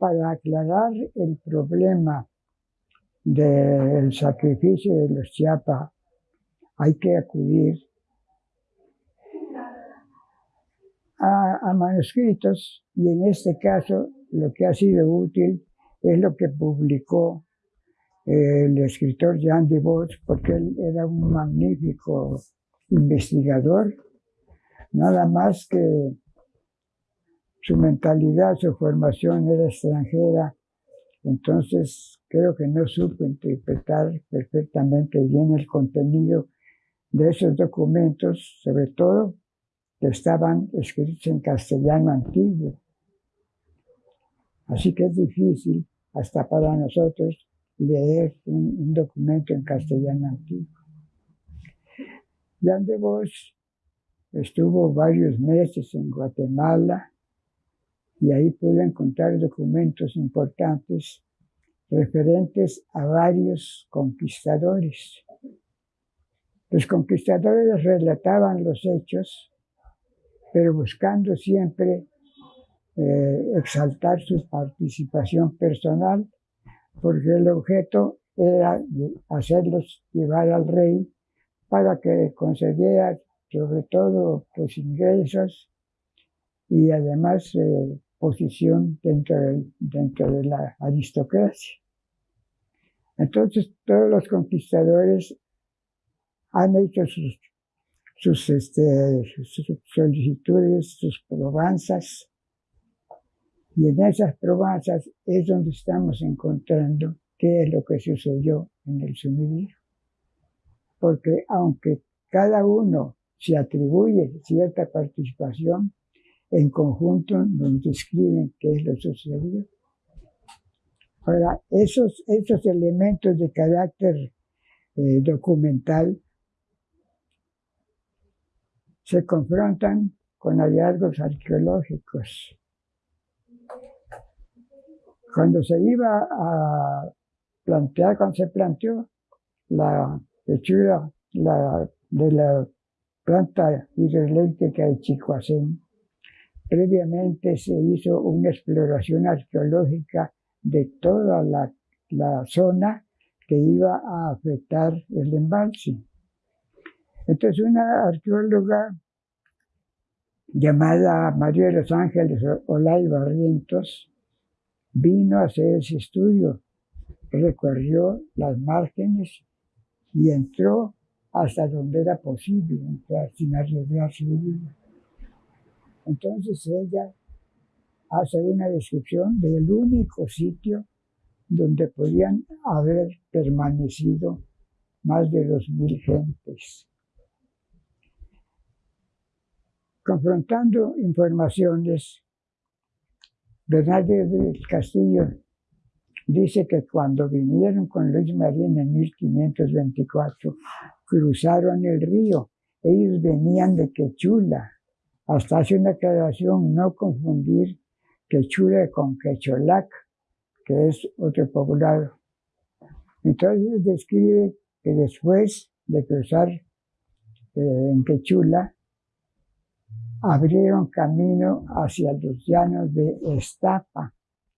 para aclarar el problema del sacrificio de los Chiapas, hay que acudir a, manuscritos y en este caso lo que ha sido útil es lo que publicó el escritor Jean de Vos, porque él era un magnífico investigador, nada más que su mentalidad, su formación era extranjera, entonces creo que no supo interpretar perfectamente bien el contenido de esos documentos, sobre todo que estaban escritos en castellano antiguo. Así que es difícil hasta para nosotros leer un, documento en castellano antiguo. Jan de Vos estuvo varios meses en Guatemala y ahí pudo encontrar documentos importantes referentes a varios conquistadores. Los conquistadores relataban los hechos, pero buscando siempre eh, exaltar su participación personal, porque el objeto era hacerlos llevar al rey para que concediera sobre todo pues, ingresos y además eh, posición dentro de, dentro de la aristocracia. Entonces todos los conquistadores han hecho sus, sus, este, sus solicitudes, sus probanzas, y en esas probanzas es donde estamos encontrando qué es lo que sucedió en el sumiderio. Porque aunque cada uno se atribuye cierta participación, en conjunto nos describen qué es lo sucedido. Ahora, esos, esos elementos de carácter eh, documental se confrontan con hallazgos arqueológicos. Cuando se iba a plantear, cuando se planteó la hechura la, de la planta hidroeléctrica de Chicoacén, Previamente se hizo una exploración arqueológica de toda la, zona que iba a afectar el embalse. Entonces una arqueóloga llamada María de los Ángeles Olay Barrientos vino a hacer ese estudio, recorrió las márgenes y entró hasta donde era posible entrar sin arriesgar su vida. Entonces ella hace una descripción del único sitio donde podían haber permanecido más de dos mil gentes. Confrontando informaciones, Bernardo del Castillo dice que cuando vinieron con Luis Marín en 1524, cruzaron el río. Ellos venían de Quechula, hasta hace una aclaración, no confundir Quechula con Quecholac, que es otro poblado. Entonces describe que después de cruzar eh, en Quechula, abrieron camino hacia los llanos de Estapa,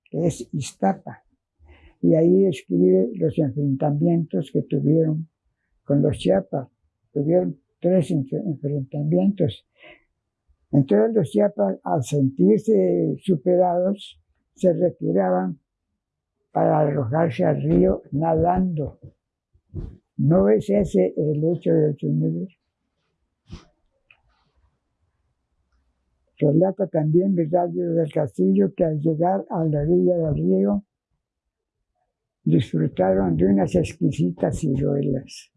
que es Iztapa. Y ahí describe los enfrentamientos que tuvieron con los Chiapas. Tuvieron tres enfrentamientos entonces los chiapas, al sentirse superados, se retiraban para arrojarse al río nadando. ¿No es ese el hecho del sumiderio? Relata también Virgilio del Castillo que al llegar a la orilla del río disfrutaron de unas exquisitas ciruelas.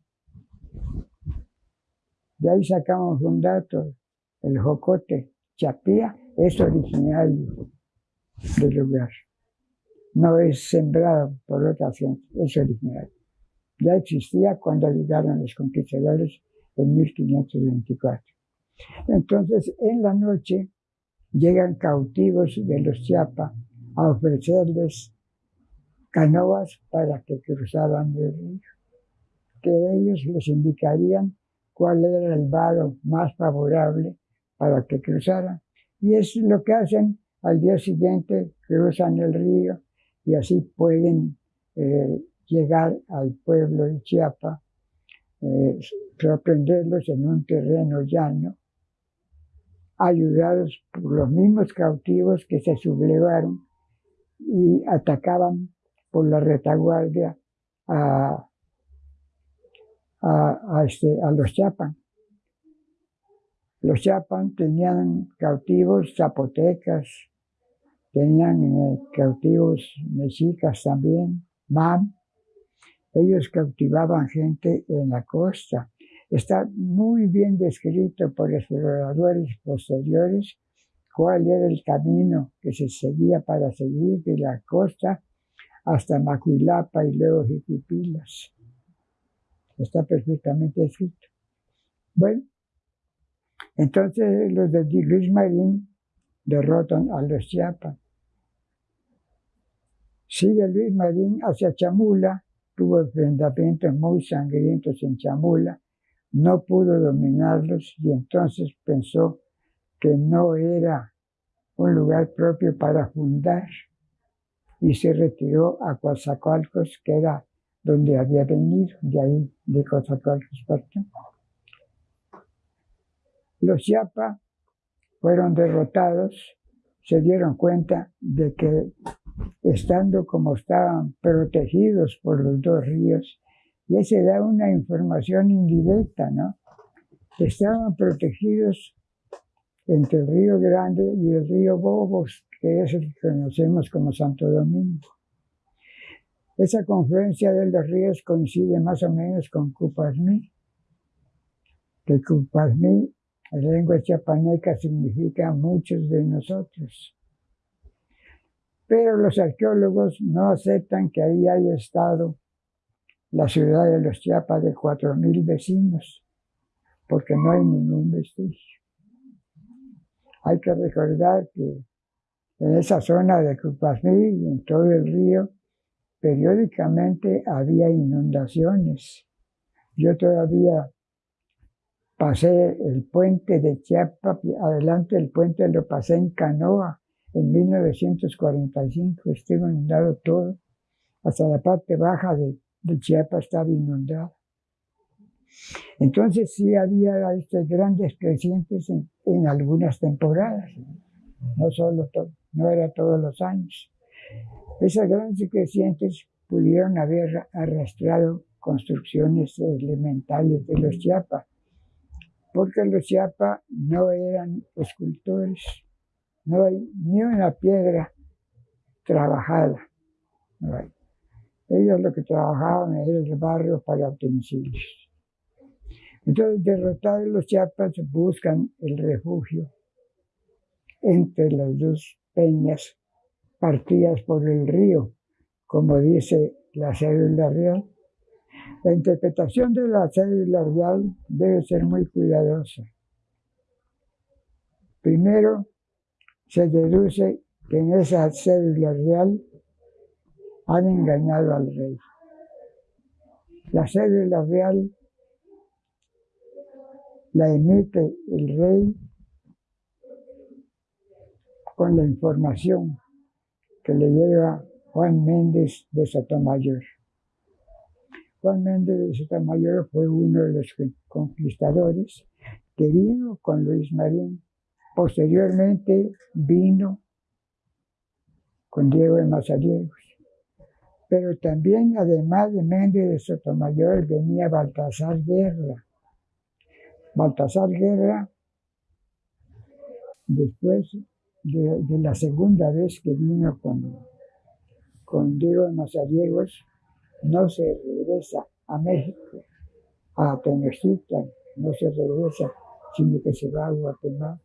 De ahí sacamos un dato el jocote chapía es originario del lugar. No es sembrado por otra gente, es originario. Ya existía cuando llegaron los conquistadores en 1524. Entonces, en la noche llegan cautivos de los Chiapas a ofrecerles canoas para que cruzaran el río, que ellos les indicarían cuál era el vado más favorable para que cruzaran. Y es lo que hacen al día siguiente cruzan el río y así pueden eh, llegar al pueblo de Chiapa, eh, sorprenderlos en un terreno llano, ayudados por los mismos cautivos que se sublevaron y atacaban por la retaguardia a, a, este, a los Chiapan. Los Chiapan tenían cautivos zapotecas, tenían eh, cautivos mexicas también, mam. Ellos cautivaban gente en la costa. Está muy bien descrito por exploradores posteriores cuál era el camino que se seguía para seguir de la costa hasta Macuilapa y luego Jiquipilas. Está perfectamente escrito. Bueno, entonces los de Luis Marín derrotan a los Chiapas. Sigue Luis Marín hacia Chamula, tuvo enfrentamientos muy sangrientos en Chamula, no pudo dominarlos y entonces pensó que no era un lugar propio para fundar y se retiró a Coatzacoalcos, que era donde había venido, de ahí de Coatzacoalcos partió. Los Chiapa fueron derrotados, se dieron cuenta de que estando como estaban protegidos por los dos ríos, y se da una información indirecta, ¿no? Estaban protegidos entre el río Grande y el río Bobos, que es el que conocemos como Santo Domingo. Esa confluencia de los ríos coincide más o menos con Cupasmí, que Cupasmí, en lengua chiapaneca, significa muchos de nosotros. Pero los arqueólogos no aceptan que ahí haya estado la ciudad de los Chiapas de 4.000 vecinos, porque no hay ningún vestigio. Hay que recordar que en esa zona de Cupasmí y en todo el río, periódicamente había inundaciones. Yo todavía pasé el puente de Chiapas, adelante el puente lo pasé en canoa en 1945, estuvo inundado todo, hasta la parte baja de de Chiapas estaba inundada. Entonces sí había estos grandes crecientes en, algunas temporadas, no, solo no era todos los años. Esas grandes crecientes pudieron haber arrastrado construcciones elementales de los Chiapas, porque los Chiapas no eran escultores, no hay ni una piedra trabajada. Ellos lo que trabajaban era el barrio para utensilios. Entonces, derrotados los chiapas buscan el refugio entre las dos peñas partidas por el río, como dice la cédula real. La interpretación de la cédula real debe ser muy cuidadosa. Primero, se deduce que en esa cédula real han engañado al rey. La cédula real la emite el rey con la información que le lleva Juan Méndez de Sotomayor. Juan Méndez de Sotomayor fue uno de los conquistadores que vino con Luis Marín. Posteriormente vino con Diego de Mazariegos pero también, además de Méndez de Sotomayor, venía Baltasar Guerra. Baltasar Guerra, después de, la segunda vez que vino con, con Diego Mazariegos, no se regresa a México, a Tenochtitlan, no se regresa, sino que se va a Guatemala.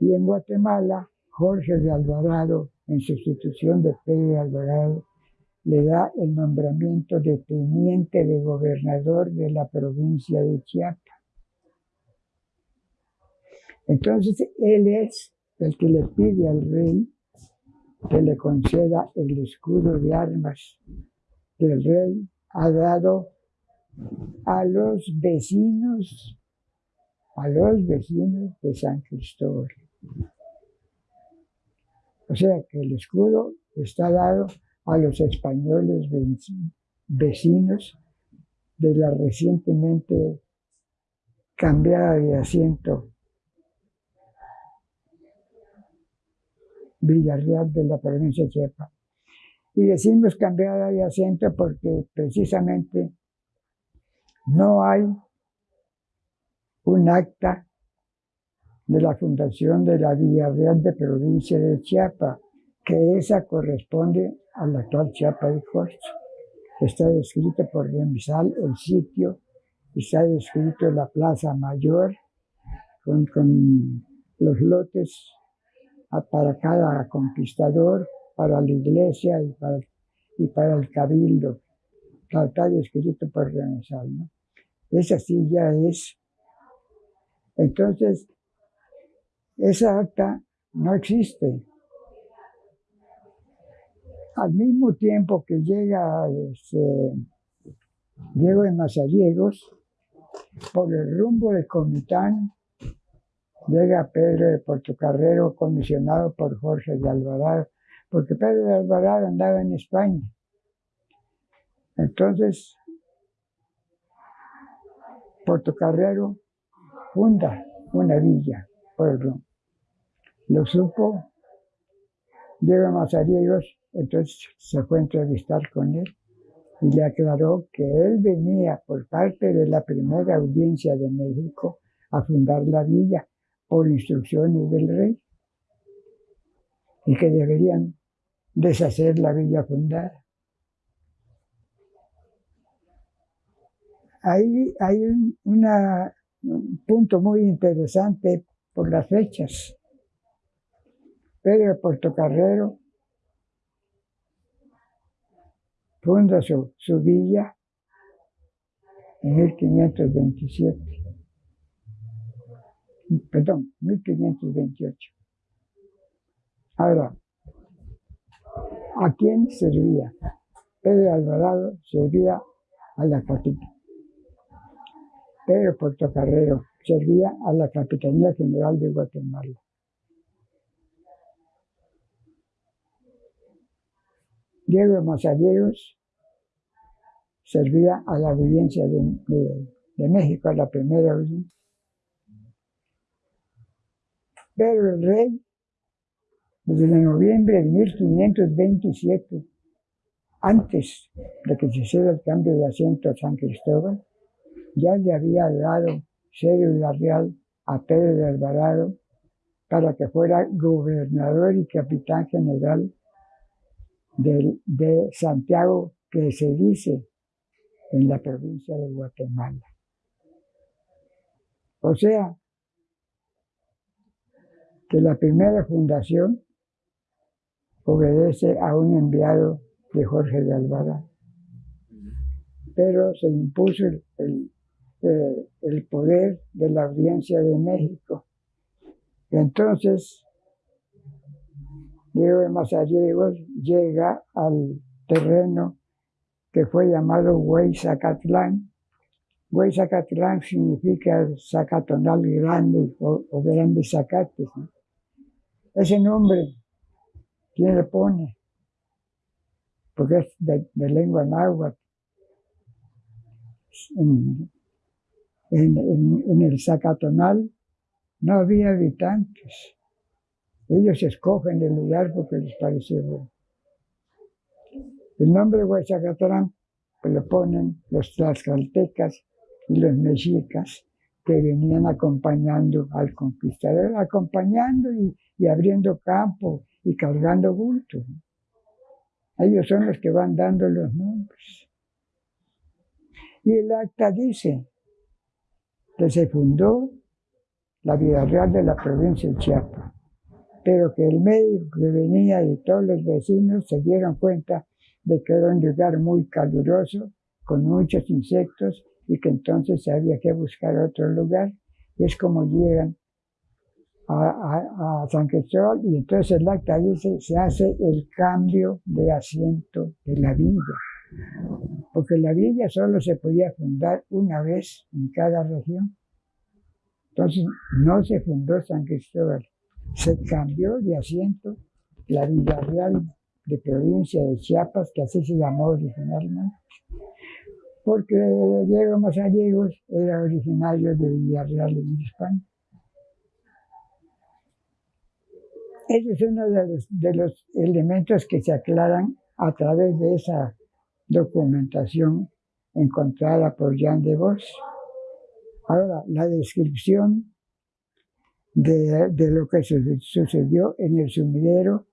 Y en Guatemala, Jorge de Alvarado en sustitución de Pedro Alvarado, le da el nombramiento de teniente de gobernador de la provincia de Chiapas. Entonces él es el que le pide al rey que le conceda el escudo de armas que el rey ha dado a los vecinos, a los vecinos de San Cristóbal. O sea que el escudo está dado a los españoles vecinos de la recientemente cambiada de asiento Villarreal de la provincia de Chiapas. Y decimos cambiada de asiento porque precisamente no hay un acta de la fundación de la Villarreal de provincia de Chiapas, que esa corresponde a la actual Chiapas de Corcho. Está descrito por Remsal el sitio, está descrito la Plaza Mayor con, con los lotes para cada conquistador, para la iglesia y para, y para el cabildo. Está descrito por Remsal. ¿no? Esa sí ya es. Entonces, esa acta no existe. Al mismo tiempo que llega este, Diego de Mazariegos, por el rumbo de Comitán, llega Pedro de Portocarrero, comisionado por Jorge de Alvarado, porque Pedro de Alvarado andaba en España. Entonces, Portocarrero funda una villa, pueblo. Lo supo Diego Mazariegos, entonces se fue a entrevistar con él y le aclaró que él venía por parte de la primera audiencia de México a fundar la villa por instrucciones del rey y que deberían deshacer la villa fundada. Ahí hay un, un punto muy interesante por las fechas. Pedro Portocarrero funda su, su villa en 1527. Perdón, 1528. Ahora, ¿a quién servía? Pedro Alvarado servía a la capital. Pedro Portocarrero servía a la Capitanía General de Guatemala. Diego Mazariegos servía a la audiencia de, México, a la primera audiencia. Pero el rey, desde noviembre de 1527, antes de que se hiciera el cambio de asiento a San Cristóbal, ya le había dado cédula real a Pedro de Alvarado para que fuera gobernador y capitán general de, de Santiago, que se dice en la provincia de Guatemala. O sea, que la primera fundación obedece a un enviado de Jorge de Alvarado. Pero se impuso el, eh, el poder de la audiencia de México. Entonces, Diego de Mazariegos llega al terreno que fue llamado Huayzacatlán. Huayzacatlán significa zacatonal grande o, grandes zacates. Ese nombre, ¿quién le pone? Porque es de, lengua náhuatl en, el Zacatonal no había habitantes. Ellos escogen el lugar porque les parece bueno. El nombre de Huachacatlán pues, lo ponen los tlaxcaltecas y los mexicas que venían acompañando al conquistador, acompañando y, abriendo campo y cargando bultos. Ellos son los que van dando los nombres. Y el acta dice, que se fundó la Vida Real de la provincia de Chiapas, pero que el médico que venía y todos los vecinos se dieron cuenta de que era un lugar muy caluroso, con muchos insectos, y que entonces había que buscar otro lugar. Y es como llegan a, San Cristóbal y entonces el acta dice se hace el cambio de asiento de la villa porque la villa solo se podía fundar una vez en cada región. Entonces no se fundó San Cristóbal, se cambió de asiento la Villa Real de provincia de Chiapas, que así se llamó originalmente, porque Diego Mazallegos era originario de Villarreal en España. Ese es uno de los, de elementos que se aclaran a través de esa documentación encontrada por Jean de Vos. Ahora, la descripción de, lo que sucedió en el sumidero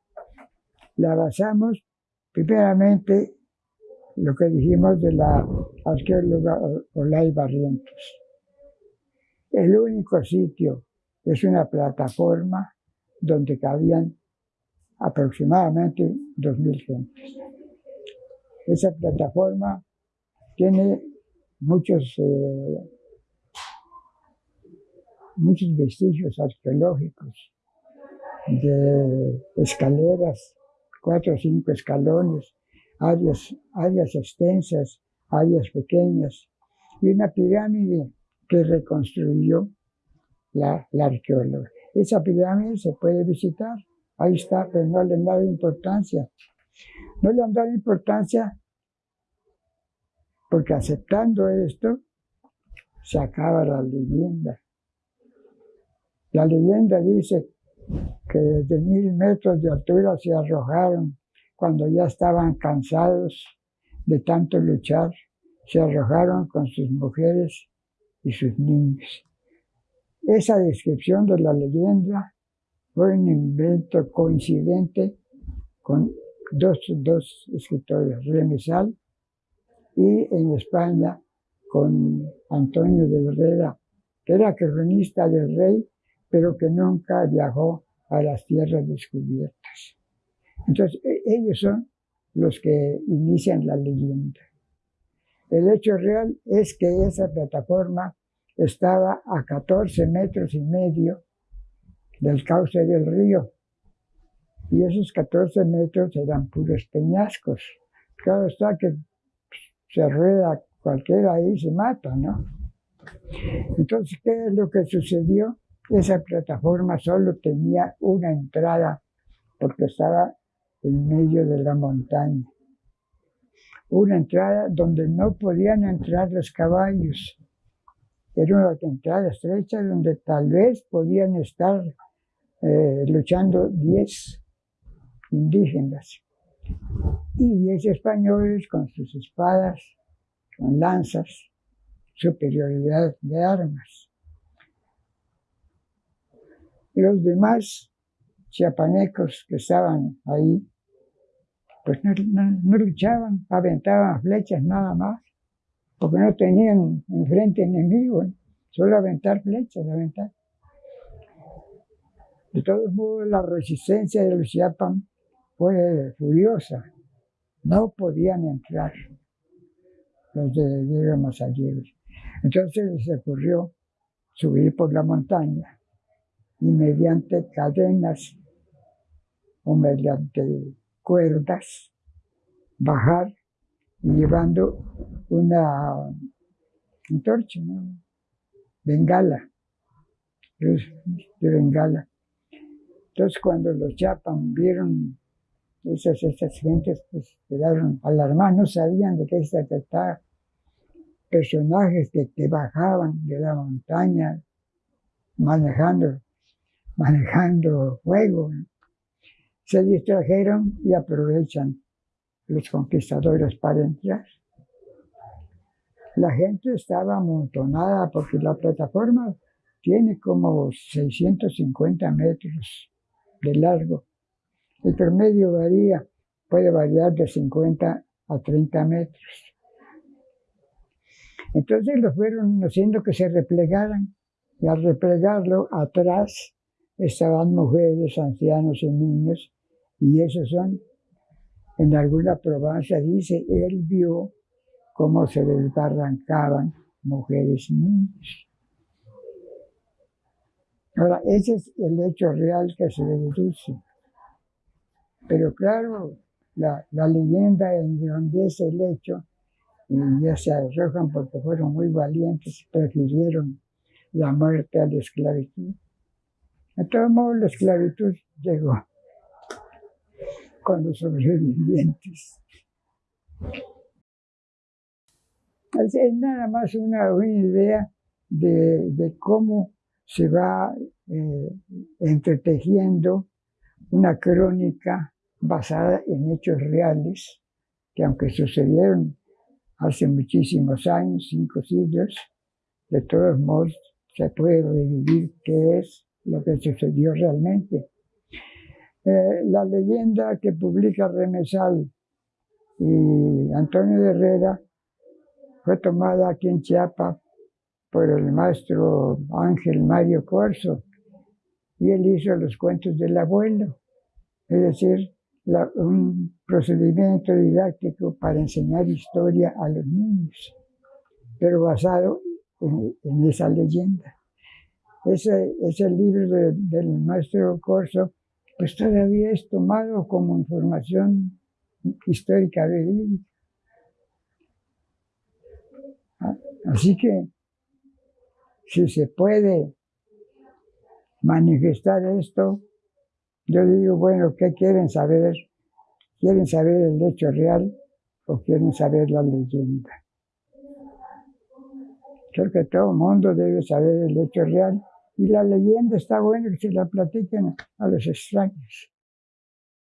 la basamos primeramente lo que dijimos de la arqueóloga Olay Barrientos. El único sitio es una plataforma donde cabían aproximadamente 2.000 gentes. Esa plataforma tiene muchos, eh, muchos vestigios arqueológicos de escaleras, cuatro o cinco escalones, áreas, áreas extensas, áreas pequeñas, y una pirámide que reconstruyó la, la arqueóloga. Esa pirámide se puede visitar, ahí está, pero no le han dado importancia. No le han dado importancia porque aceptando esto se acaba la leyenda. La leyenda dice que desde mil metros de altura se arrojaron cuando ya estaban cansados de tanto luchar, se arrojaron con sus mujeres y sus niños. Esa descripción de la leyenda fue un invento coincidente con dos, dos escritores, Remesal y en España con Antonio de Herrera, que era cronista del rey, pero que nunca viajó a las tierras descubiertas. Entonces, e, ellos son los que inician la leyenda. El hecho real es que esa plataforma estaba a 14 metros y medio del cauce del río. Y esos 14 metros eran puros peñascos. Claro está que se rueda cualquiera ahí se mata, ¿no? Entonces, ¿qué es lo que sucedió? Esa plataforma solo tenía una entrada porque estaba en medio de la montaña. Una entrada donde no podían entrar los caballos. Era una entrada estrecha donde tal vez podían estar eh, luchando 10 indígenas. Y 10 españoles con sus espadas, con lanzas, superioridad de armas. Los demás chiapanecos que estaban ahí, pues no, no, luchaban, aventaban flechas nada más, porque no tenían enfrente enemigo, solo aventar flechas, aventar. De todos modos, la resistencia de los Chiapan fue furiosa. No podían entrar los de Diego Mazalleros. Entonces les ocurrió subir por la montaña y mediante cadenas o mediante cuerdas bajar llevando una antorcha, ¿no? bengala, luz de bengala. Entonces cuando los Chapan vieron esas, esas gentes, pues quedaron alarmados, no sabían de qué se trataba. Personajes que, que bajaban de la montaña manejando, manejando fuego. Se distrajeron y aprovechan los conquistadores para entrar. La gente estaba amontonada porque la plataforma tiene como 650 metros de largo. El promedio varía, puede variar de 50 a 30 metros. Entonces lo fueron haciendo que se replegaran y al replegarlo atrás estaban mujeres, ancianos y niños y esos son, en alguna provincia dice, él vio cómo se desbarrancaban mujeres y niños. Ahora, ese es el hecho real que se deduce. Pero claro, la, la leyenda engrandece el hecho y ya se arrojan porque fueron muy valientes, prefirieron la muerte a la esclavitud. De todos modos, la esclavitud llegó. Con los sobrevivientes. Es nada más una, idea de, cómo se va eh, entretejiendo una crónica basada en hechos reales, que aunque sucedieron hace muchísimos años, cinco siglos, de todos modos se puede revivir qué es lo que sucedió realmente. Eh, la leyenda que publica Remesal y Antonio de Herrera fue tomada aquí en Chiapas por el maestro Ángel Mario Corso y él hizo los cuentos del abuelo, es decir, un procedimiento didáctico para enseñar historia a los niños, pero basado en, esa leyenda. Ese, ese libro del maestro Corso, pues todavía es tomado como información histórica verídica. Así que si se puede manifestar esto, yo digo, bueno, ¿qué quieren saber? ¿Quieren saber el hecho real o quieren saber la leyenda? Creo que todo el mundo debe saber el hecho real y la leyenda está bueno que se la platiquen a los extraños.